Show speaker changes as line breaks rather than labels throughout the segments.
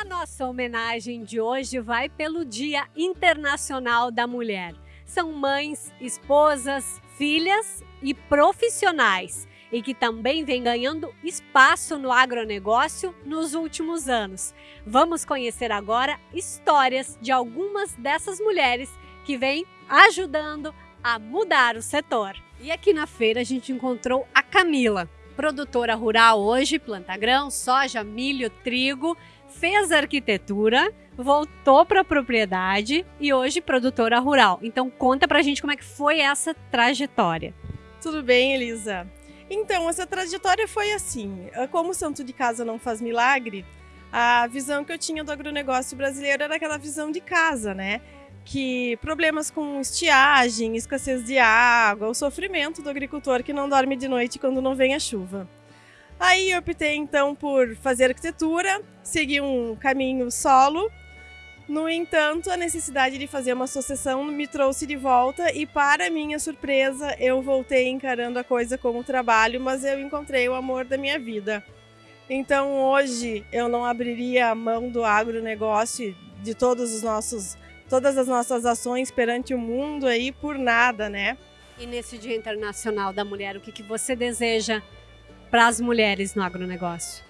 A nossa homenagem de hoje vai pelo Dia Internacional da Mulher. São mães, esposas, filhas e profissionais e que também vem ganhando espaço no agronegócio nos últimos anos. Vamos conhecer agora histórias de algumas dessas mulheres que vêm ajudando a mudar o setor. E aqui na feira a gente encontrou a Camila, produtora rural hoje, planta grão, soja, milho, trigo, fez arquitetura, voltou para a propriedade e hoje produtora rural. Então conta pra gente como é que foi essa trajetória.
Tudo bem, Elisa? Então, essa trajetória foi assim. Ah, como o santo de casa não faz milagre, a visão que eu tinha do agronegócio brasileiro era aquela visão de casa, né? Que problemas com estiagem, escassez de água, o sofrimento do agricultor que não dorme de noite quando não vem a chuva. Aí eu optei então por fazer arquitetura, seguir um caminho solo no entanto, a necessidade de fazer uma associação me trouxe de volta e, para minha surpresa, eu voltei encarando a coisa como trabalho, mas eu encontrei o amor da minha vida. Então, hoje, eu não abriria a mão do agronegócio, de todos os nossos, todas as nossas ações perante o mundo aí por nada, né?
E nesse Dia Internacional da Mulher, o que, que você deseja para as mulheres no agronegócio?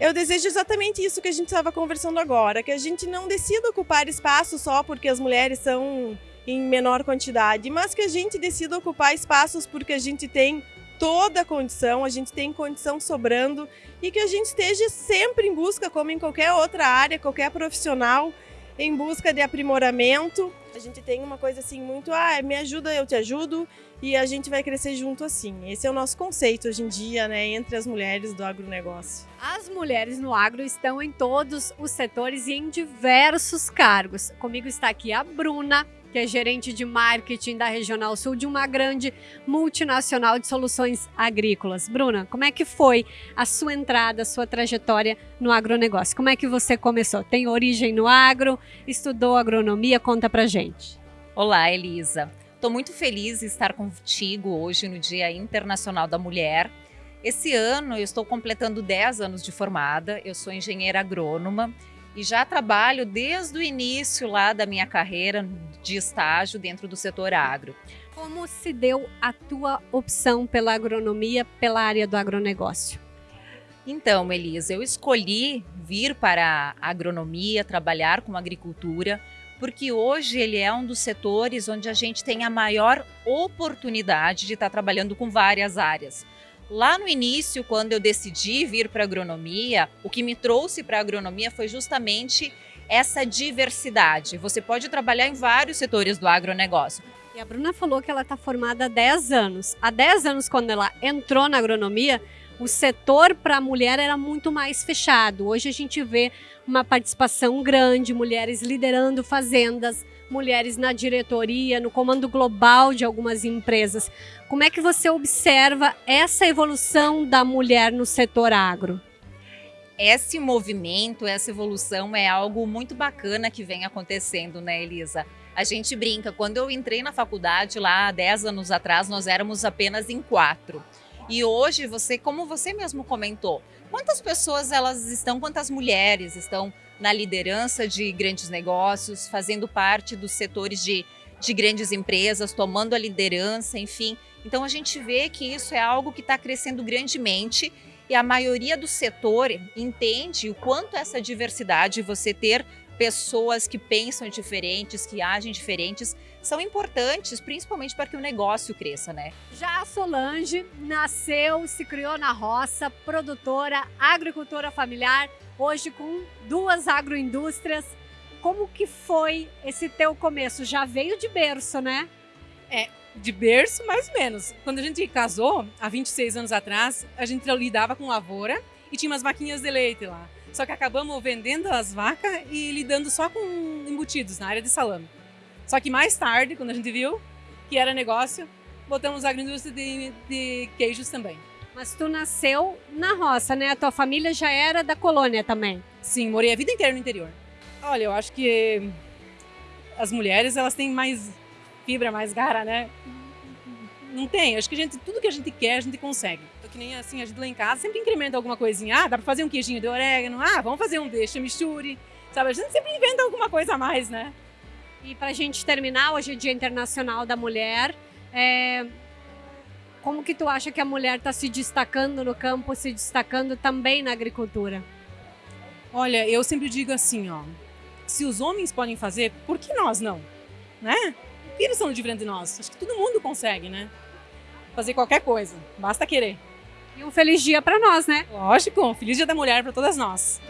Eu desejo exatamente isso que a gente estava conversando agora, que a gente não decida ocupar espaço só porque as mulheres são em menor quantidade, mas que a gente decida ocupar espaços porque a gente tem toda a condição, a gente tem condição sobrando e que a gente esteja sempre em busca, como em qualquer outra área, qualquer profissional, em busca de aprimoramento. A gente tem uma coisa assim muito, ah, me ajuda, eu te ajudo, e a gente vai crescer junto assim. Esse é o nosso conceito hoje em dia, né, entre as mulheres do agronegócio.
As mulheres no agro estão em todos os setores e em diversos cargos. Comigo está aqui a Bruna, que é gerente de marketing da Regional Sul de uma grande multinacional de soluções agrícolas. Bruna, como é que foi a sua entrada, a sua trajetória no agronegócio? Como é que você começou? Tem origem no agro? Estudou agronomia? Conta pra gente.
Olá, Elisa. Estou muito feliz em estar contigo hoje no Dia Internacional da Mulher. Esse ano eu estou completando 10 anos de formada, eu sou engenheira agrônoma e já trabalho desde o início lá da minha carreira de estágio dentro do setor agro.
Como se deu a tua opção pela agronomia, pela área do agronegócio?
Então, Elisa, eu escolhi vir para a agronomia, trabalhar com agricultura, porque hoje ele é um dos setores onde a gente tem a maior oportunidade de estar trabalhando com várias áreas. Lá no início, quando eu decidi vir para a agronomia, o que me trouxe para a agronomia foi justamente essa diversidade. Você pode trabalhar em vários setores do agronegócio.
E a Bruna falou que ela está formada há 10 anos. Há 10 anos, quando ela entrou na agronomia, o setor para a mulher era muito mais fechado. Hoje a gente vê uma participação grande, mulheres liderando fazendas, mulheres na diretoria, no comando global de algumas empresas. Como é que você observa essa evolução da mulher no setor agro?
Esse movimento, essa evolução é algo muito bacana que vem acontecendo, né, Elisa? A gente brinca, quando eu entrei na faculdade lá 10 anos atrás, nós éramos apenas em quatro. E hoje você, como você mesmo comentou, quantas pessoas elas estão, quantas mulheres estão na liderança de grandes negócios, fazendo parte dos setores de, de grandes empresas, tomando a liderança, enfim. Então a gente vê que isso é algo que está crescendo grandemente e a maioria do setor entende o quanto essa diversidade, você ter pessoas que pensam diferentes, que agem diferentes, são importantes, principalmente para que o negócio cresça, né?
Já a Solange nasceu, se criou na roça, produtora, agricultora familiar, hoje com duas agroindústrias. Como que foi esse teu começo? Já veio de berço, né?
É, de berço mais ou menos. Quando a gente casou, há 26 anos atrás, a gente lidava com lavoura e tinha umas vaquinhas de leite lá. Só que acabamos vendendo as vacas e lidando só com embutidos na área de salame. Só que mais tarde, quando a gente viu que era negócio, botamos a agroindústria de, de queijos também.
Mas tu nasceu na roça, né? A tua família já era da colônia também.
Sim, morei a vida inteira no interior. Olha, eu acho que as mulheres, elas têm mais fibra, mais garra, né? não tem. Acho que a gente, tudo que a gente quer, a gente consegue. Então, que nem assim, a gente lá em casa sempre incrementa alguma coisinha. Ah, dá pra fazer um queijinho de orégano. Ah, vamos fazer um deixa misture. Sabe, a gente sempre inventa alguma coisa a mais, né?
E para a gente terminar, hoje é Dia Internacional da Mulher. É... Como que tu acha que a mulher está se destacando no campo, se destacando também na agricultura?
Olha, eu sempre digo assim, ó. Se os homens podem fazer, por que nós não? Né? Que eles são diferentes de nós? Acho que todo mundo consegue, né? Fazer qualquer coisa, basta querer.
E um feliz dia para nós, né?
Lógico, feliz dia da mulher para todas nós.